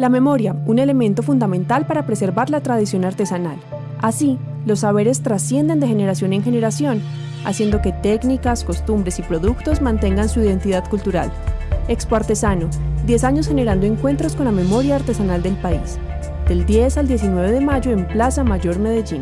La memoria, un elemento fundamental para preservar la tradición artesanal. Así, los saberes trascienden de generación en generación, haciendo que técnicas, costumbres y productos mantengan su identidad cultural. Expo Artesano, 10 años generando encuentros con la memoria artesanal del país. Del 10 al 19 de mayo en Plaza Mayor Medellín.